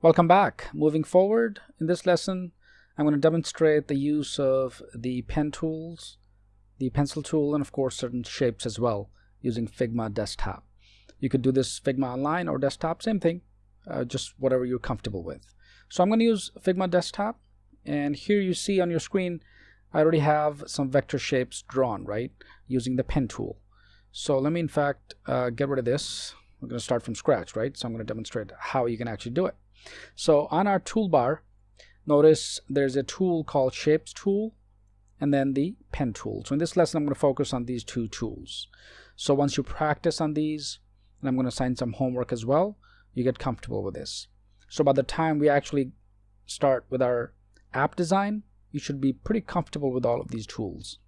Welcome back. Moving forward in this lesson, I'm going to demonstrate the use of the pen tools, the pencil tool, and of course certain shapes as well using Figma desktop. You could do this Figma online or desktop, same thing, uh, just whatever you're comfortable with. So I'm going to use Figma desktop and here you see on your screen I already have some vector shapes drawn, right, using the pen tool. So let me in fact uh, get rid of this. We're going to start from scratch, right? So I'm going to demonstrate how you can actually do it. So on our toolbar, notice there's a tool called Shapes tool and then the pen tool. So in this lesson, I'm going to focus on these two tools. So once you practice on these, and I'm going to assign some homework as well, you get comfortable with this. So by the time we actually start with our app design, you should be pretty comfortable with all of these tools.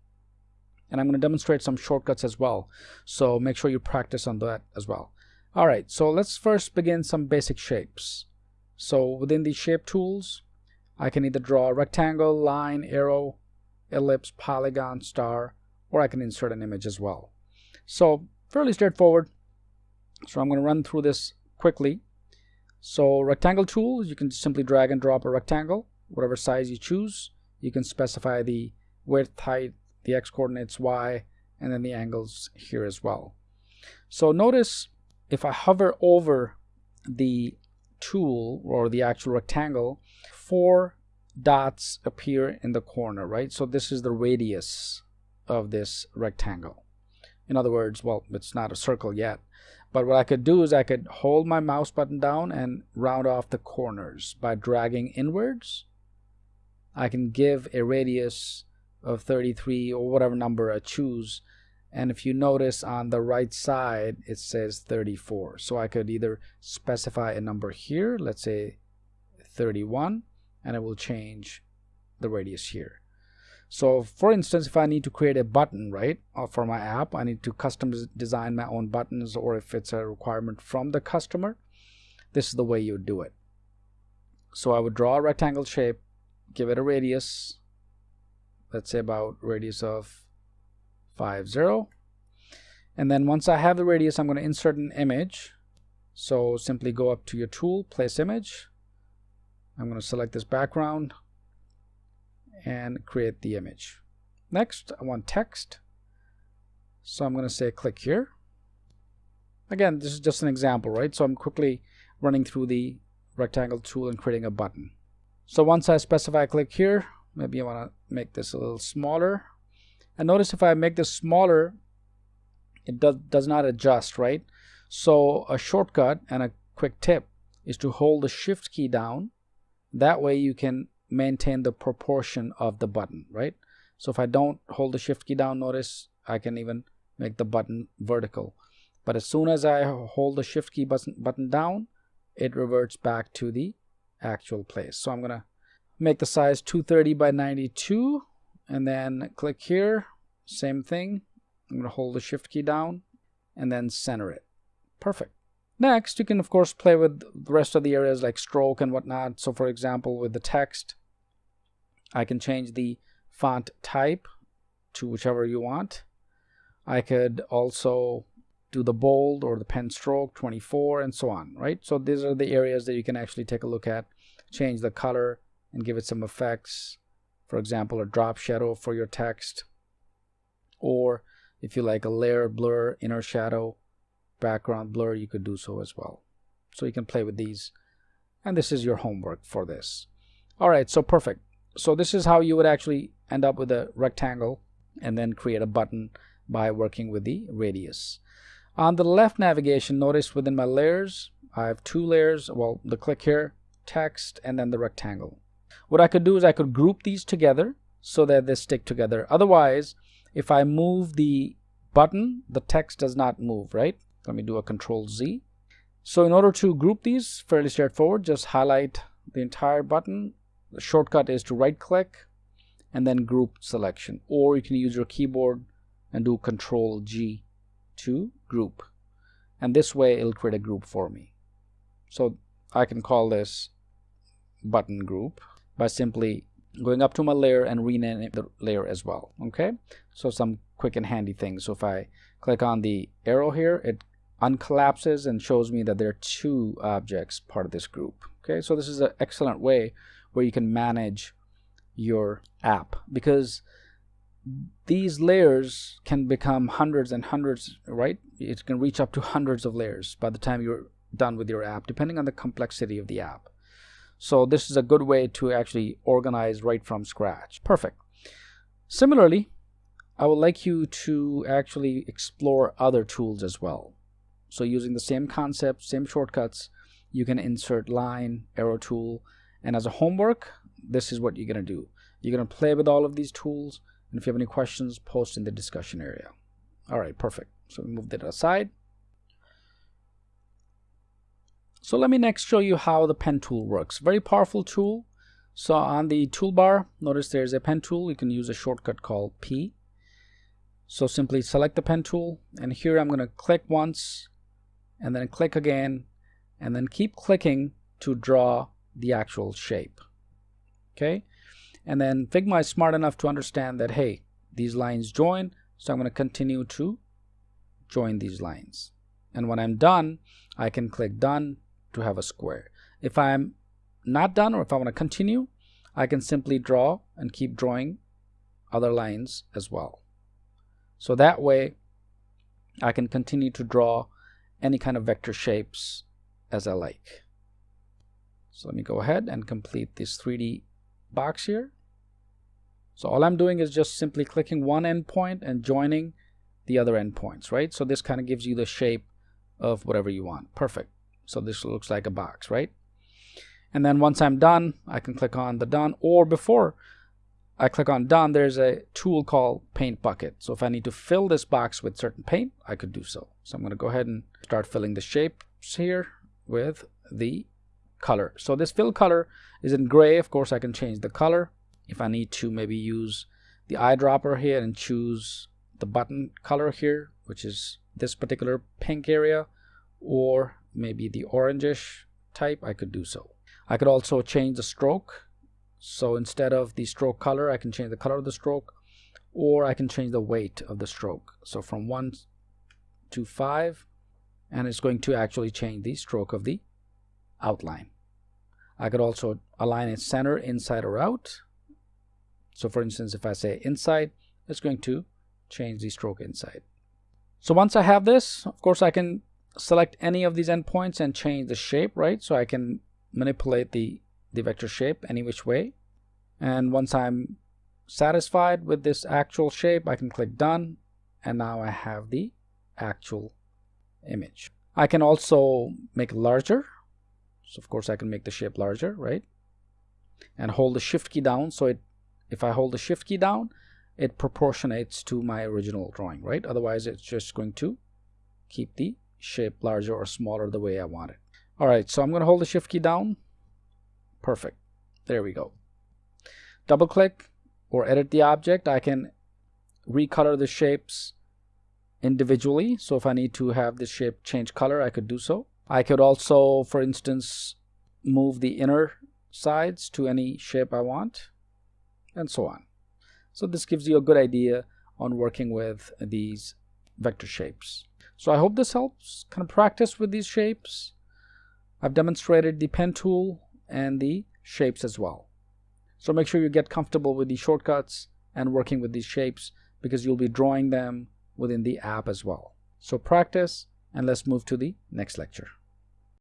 And I'm going to demonstrate some shortcuts as well. So make sure you practice on that as well. All right, so let's first begin some basic shapes. So within the shape tools, I can either draw a rectangle, line, arrow, ellipse, polygon, star, or I can insert an image as well. So fairly straightforward. So I'm going to run through this quickly. So rectangle tools, you can simply drag and drop a rectangle, whatever size you choose. You can specify the width, height, the x coordinates, y, and then the angles here as well. So notice if I hover over the tool or the actual rectangle, four dots appear in the corner, right? So this is the radius of this rectangle. In other words, well, it's not a circle yet, but what I could do is I could hold my mouse button down and round off the corners by dragging inwards. I can give a radius of 33 or whatever number I choose and if you notice on the right side it says 34 so I could either specify a number here let's say 31 and it will change the radius here. So for instance if I need to create a button right uh, for my app I need to custom design my own buttons or if it's a requirement from the customer this is the way you do it. So I would draw a rectangle shape give it a radius let's say about radius of 5 0 and then once I have the radius I'm going to insert an image. So simply go up to your tool place image. I'm going to select this background and create the image. Next I want text. So I'm going to say click here. Again this is just an example right? So I'm quickly running through the rectangle tool and creating a button. So once I specify click here maybe I want to make this a little smaller and notice if I make this smaller it does, does not adjust right? So a shortcut and a quick tip is to hold the shift key down. That way you can maintain the proportion of the button right? So if I don't hold the shift key down notice I can even make the button vertical. But as soon as I hold the shift key button, button down it reverts back to the actual place. So I'm gonna make the size 230 by 92 and then click here same thing. I'm going to hold the shift key down and then center it. Perfect. Next you can of course play with the rest of the areas like stroke and whatnot. So for example with the text I can change the font type to whichever you want. I could also do the bold or the pen stroke 24 and so on right? So these are the areas that you can actually take a look at change the color and give it some effects for example a drop shadow for your text or if you like a layer blur inner shadow background blur you could do so as well. So you can play with these and this is your homework for this. All right so perfect. So this is how you would actually end up with a rectangle and then create a button by working with the radius. On the left navigation notice within my layers I have two layers. Well the click here text and then the rectangle what I could do is I could group these together so that they stick together. Otherwise, if I move the button, the text does not move, right? Let me do a control Z. So in order to group these, fairly straightforward, just highlight the entire button. The shortcut is to right click and then group selection. Or you can use your keyboard and do control G to group. And this way it'll create a group for me. So I can call this button group by simply going up to my layer and renaming the layer as well okay so some quick and handy things so if I click on the arrow here it uncollapses and shows me that there are two objects part of this group Okay, so this is an excellent way where you can manage your app because these layers can become hundreds and hundreds, right? It can reach up to hundreds of layers by the time you're done with your app, depending on the complexity of the app. So this is a good way to actually organize right from scratch. Perfect. Similarly, I would like you to actually explore other tools as well. So using the same concept, same shortcuts, you can insert line, arrow tool, and as a homework, this is what you're going to do. You're going to play with all of these tools, and if you have any questions, post in the discussion area. All right, perfect. So we move that aside. So let me next show you how the pen tool works. Very powerful tool. So on the toolbar, notice there's a pen tool. You can use a shortcut called P. So simply select the pen tool, and here I'm going to click once, and then click again, and then keep clicking to draw the actual shape. Okay, and then Figma is smart enough to understand that, hey, these lines join, so I'm going to continue to join these lines. And when I'm done, I can click done to have a square. If I'm not done or if I want to continue, I can simply draw and keep drawing other lines as well. So that way I can continue to draw any kind of vector shapes as I like. So let me go ahead and complete this 3D box here. So all I'm doing is just simply clicking one endpoint and joining the other endpoints, right? So this kind of gives you the shape of whatever you want. Perfect. So this looks like a box, right? And then once I'm done, I can click on the done or before I click on done, there's a tool called paint bucket. So if I need to fill this box with certain paint, I could do so. So I'm going to go ahead and start filling the shapes here with the color. So this fill color is in gray. Of course, I can change the color. If I need to maybe use the eyedropper here and choose the button color here, which is this particular pink area, or maybe the orangish type, I could do so. I could also change the stroke. So instead of the stroke color, I can change the color of the stroke, or I can change the weight of the stroke. So from 1 to 5, and it's going to actually change the stroke of the outline. I could also align it center, inside or out. So for instance, if I say inside, it's going to change the stroke inside. So once I have this, of course, I can select any of these endpoints and change the shape, right? So I can manipulate the, the vector shape any which way. And once I'm satisfied with this actual shape, I can click done. And now I have the actual image. I can also make it larger. So of course I can make the shape larger, right? And hold the shift key down. So it, if I hold the shift key down, it proportionates to my original drawing, right? Otherwise it's just going to keep the shape larger or smaller the way I want it. All right, so I'm going to hold the shift key down. Perfect. There we go. Double click or edit the object. I can recolor the shapes individually. So if I need to have the shape change color, I could do so. I could also, for instance, move the inner sides to any shape I want and so on. So this gives you a good idea on working with these vector shapes. So I hope this helps kind of practice with these shapes. I've demonstrated the pen tool and the shapes as well. So make sure you get comfortable with these shortcuts and working with these shapes because you'll be drawing them within the app as well. So practice and let's move to the next lecture.